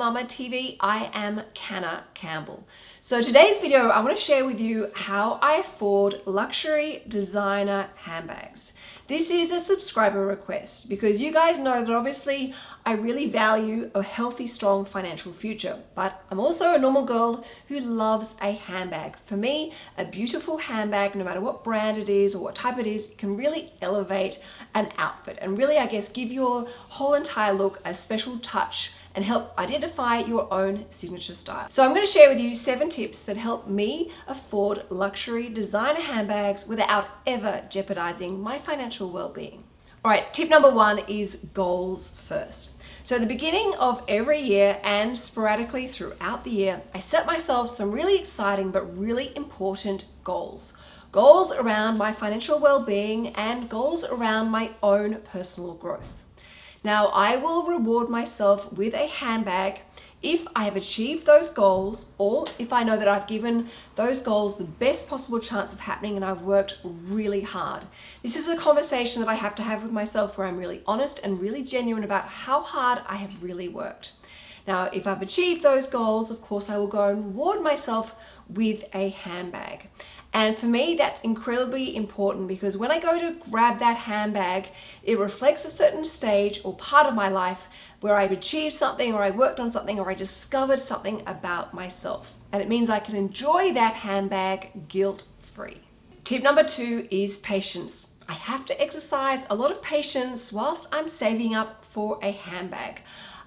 Mamma TV. I am Canna Campbell. So today's video, I want to share with you how I afford luxury designer handbags. This is a subscriber request because you guys know that obviously I really value a healthy, strong financial future, but I'm also a normal girl who loves a handbag. For me, a beautiful handbag, no matter what brand it is or what type it is, can really elevate an outfit and really, I guess, give your whole entire look a special touch and help identify your own signature style. So I'm going to share with you seven tips that help me afford luxury designer handbags without ever jeopardizing my financial well-being. All right, tip number one is goals first. So at the beginning of every year and sporadically throughout the year, I set myself some really exciting but really important goals. Goals around my financial well-being and goals around my own personal growth. Now I will reward myself with a handbag if I have achieved those goals or if I know that I've given those goals the best possible chance of happening and I've worked really hard. This is a conversation that I have to have with myself where I'm really honest and really genuine about how hard I have really worked. Now, if I've achieved those goals, of course, I will go and reward myself with a handbag. And for me, that's incredibly important because when I go to grab that handbag, it reflects a certain stage or part of my life where I've achieved something or I worked on something or I discovered something about myself. And it means I can enjoy that handbag guilt-free. Tip number two is patience. I have to exercise a lot of patience whilst I'm saving up for a handbag.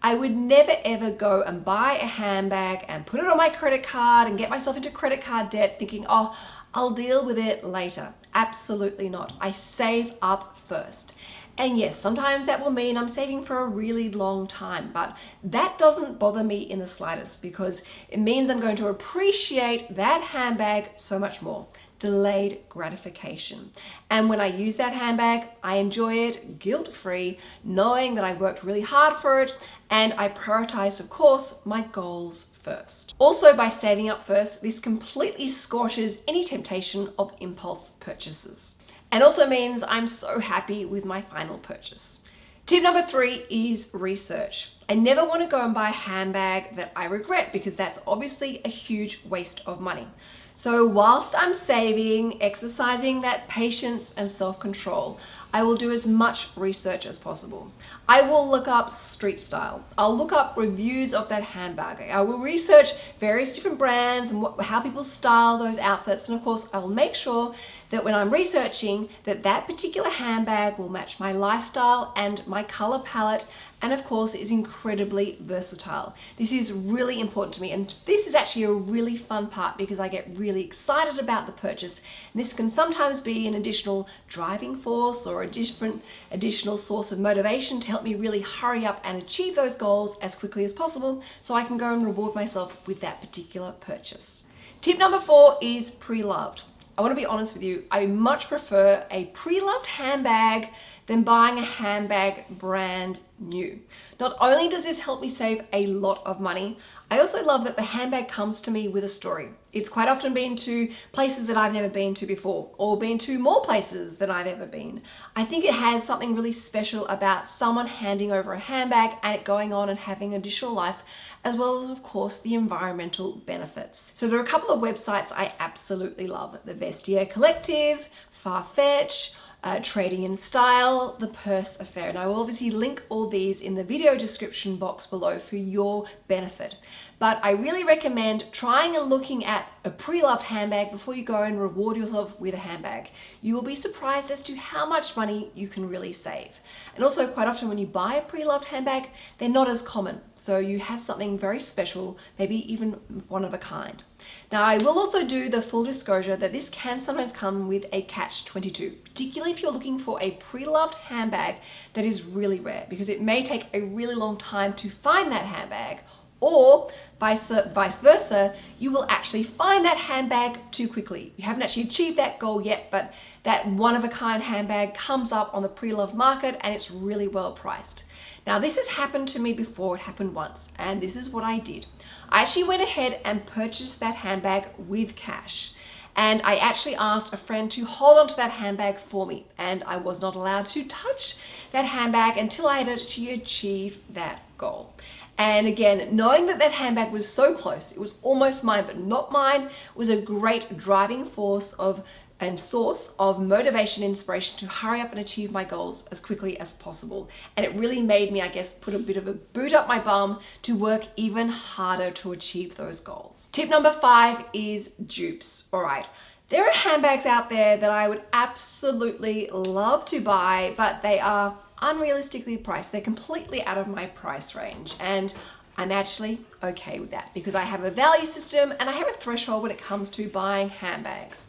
I would never ever go and buy a handbag and put it on my credit card and get myself into credit card debt thinking, oh, I'll deal with it later. Absolutely not. I save up first. And yes, sometimes that will mean I'm saving for a really long time, but that doesn't bother me in the slightest because it means I'm going to appreciate that handbag so much more delayed gratification. And when I use that handbag, I enjoy it guilt-free, knowing that I worked really hard for it and I prioritized, of course, my goals first. Also, by saving up first, this completely squashes any temptation of impulse purchases. And also means I'm so happy with my final purchase. Tip number three is research. I never want to go and buy a handbag that I regret because that's obviously a huge waste of money. So whilst I'm saving, exercising that patience and self-control, I will do as much research as possible. I will look up street style. I'll look up reviews of that handbag. I will research various different brands and what, how people style those outfits. And of course, I will make sure that when I'm researching that that particular handbag will match my lifestyle and my color palette and of course is incredibly versatile. This is really important to me and this is actually a really fun part because I get really excited about the purchase. And this can sometimes be an additional driving force or a different additional source of motivation to help me really hurry up and achieve those goals as quickly as possible so I can go and reward myself with that particular purchase. Tip number four is pre-loved. I want to be honest with you, I much prefer a pre-loved handbag than buying a handbag brand new. Not only does this help me save a lot of money, I also love that the handbag comes to me with a story. It's quite often been to places that I've never been to before or been to more places than I've ever been. I think it has something really special about someone handing over a handbag and it going on and having additional life as well as of course the environmental benefits. So there are a couple of websites I absolutely love. The Vestiaire Collective, Farfetch, uh, Trading in Style, The Purse Affair. And I will obviously link all these in the video description box below for your benefit. But I really recommend trying and looking at a pre-loved handbag before you go and reward yourself with a handbag. You will be surprised as to how much money you can really save. And also quite often when you buy a pre-loved handbag, they're not as common. So you have something very special, maybe even one of a kind. Now I will also do the full disclosure that this can sometimes come with a catch-22, particularly if you're looking for a pre-loved handbag that is really rare because it may take a really long time to find that handbag or vice, vice versa, you will actually find that handbag too quickly. You haven't actually achieved that goal yet, but that one-of-a-kind handbag comes up on the pre-loved market and it's really well priced. Now this has happened to me before, it happened once, and this is what I did. I actually went ahead and purchased that handbag with cash and I actually asked a friend to hold onto that handbag for me and I was not allowed to touch that handbag until I had actually achieved that goal. And again, knowing that that handbag was so close, it was almost mine, but not mine, was a great driving force of and source of motivation inspiration to hurry up and achieve my goals as quickly as possible. And it really made me, I guess, put a bit of a boot up my bum to work even harder to achieve those goals. Tip number five is dupes. All right. There are handbags out there that I would absolutely love to buy, but they are unrealistically priced. They're completely out of my price range. And I'm actually okay with that because I have a value system and I have a threshold when it comes to buying handbags.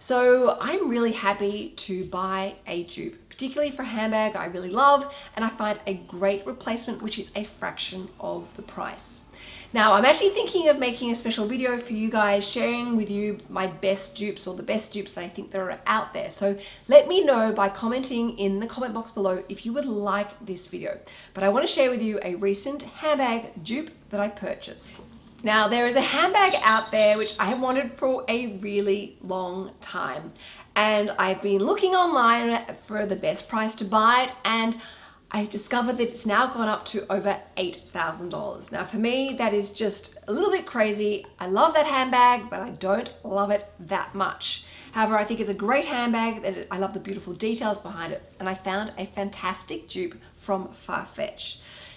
So I'm really happy to buy a dupe, particularly for a handbag I really love and I find a great replacement which is a fraction of the price. Now I'm actually thinking of making a special video for you guys sharing with you my best dupes or the best dupes that I think that are out there. So let me know by commenting in the comment box below if you would like this video. But I want to share with you a recent handbag dupe that I purchased. Now there is a handbag out there which I have wanted for a really long time and I've been looking online for the best price to buy it and I discovered that it's now gone up to over $8,000. Now for me, that is just a little bit crazy. I love that handbag, but I don't love it that much. However, I think it's a great handbag. I love the beautiful details behind it. And I found a fantastic dupe from Farfetch.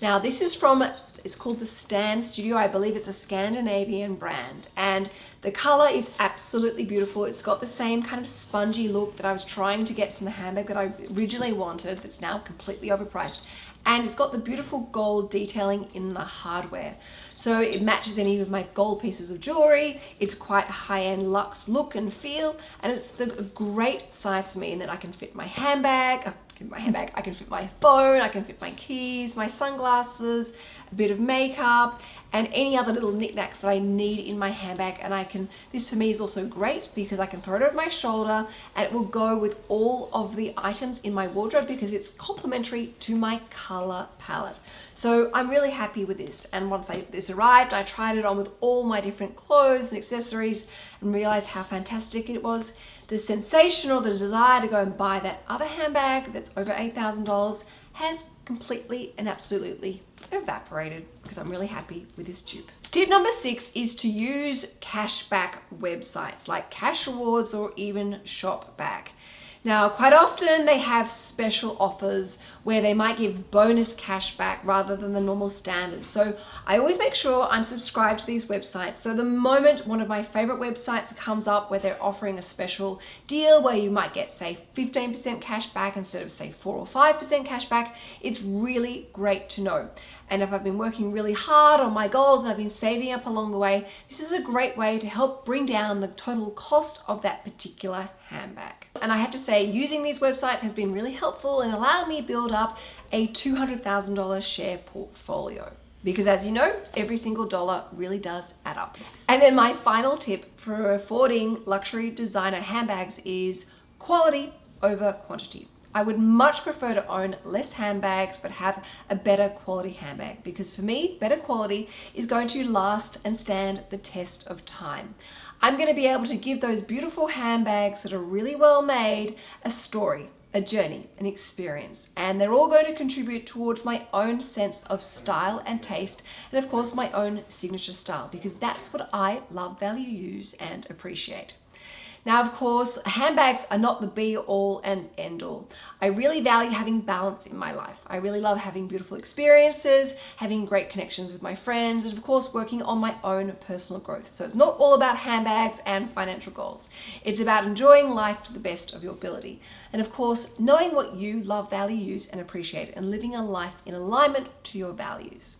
Now this is from, it's called the Stand Studio. I believe it's a Scandinavian brand. And the color is absolutely beautiful. It's got the same kind of spongy look that I was trying to get from the handbag that I originally wanted that's now completely overpriced. And it's got the beautiful gold detailing in the hardware. So it matches any of my gold pieces of jewelry. It's quite high-end luxe look and feel. And it's the, great size for me in that I can fit my handbag, my handbag. I can fit my phone, I can fit my keys, my sunglasses, a bit of makeup, and any other little knickknacks that I need in my handbag. And I can, this for me is also great because I can throw it over my shoulder and it will go with all of the items in my wardrobe because it's complementary to my color palette. So I'm really happy with this. And once I, this arrived, I tried it on with all my different clothes and accessories and realized how fantastic it was the sensation or the desire to go and buy that other handbag that's over $8,000 has completely and absolutely evaporated because I'm really happy with this dupe. Tip number six is to use cashback websites like Cashrewards or even ShopBack. Now, quite often they have special offers where they might give bonus cash back rather than the normal standard. So I always make sure I'm subscribed to these websites. So the moment one of my favorite websites comes up where they're offering a special deal where you might get say 15% cash back instead of say 4 or 5% cash back, it's really great to know. And if I've been working really hard on my goals and I've been saving up along the way, this is a great way to help bring down the total cost of that particular handbag. And I have to say, using these websites has been really helpful in allowing me build up a $200,000 share portfolio. Because as you know, every single dollar really does add up. And then my final tip for affording luxury designer handbags is quality over quantity. I would much prefer to own less handbags but have a better quality handbag because for me, better quality is going to last and stand the test of time. I'm going to be able to give those beautiful handbags that are really well made a story, a journey, an experience. And they're all going to contribute towards my own sense of style and taste, and of course my own signature style, because that's what I love, value, use, and appreciate. Now, of course, handbags are not the be all and end all. I really value having balance in my life. I really love having beautiful experiences, having great connections with my friends, and of course, working on my own personal growth. So it's not all about handbags and financial goals. It's about enjoying life to the best of your ability. And of course, knowing what you love, value, use, and appreciate, and living a life in alignment to your values.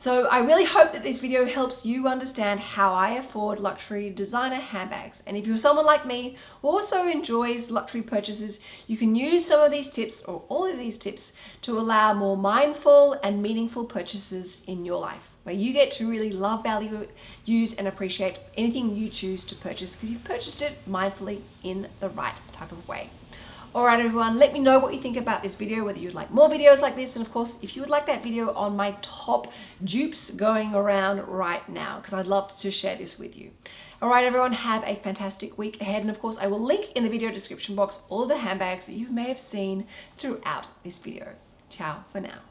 So I really hope that this video helps you understand how I afford luxury designer handbags. And if you're someone like me who also enjoys luxury purchases, you can use some of these tips or all of these tips to allow more mindful and meaningful purchases in your life where you get to really love, value, use and appreciate anything you choose to purchase because you've purchased it mindfully in the right type of way. Alright everyone, let me know what you think about this video, whether you'd like more videos like this, and of course, if you would like that video on my top dupes going around right now, because I'd love to share this with you. Alright everyone, have a fantastic week ahead, and of course, I will link in the video description box all the handbags that you may have seen throughout this video. Ciao for now.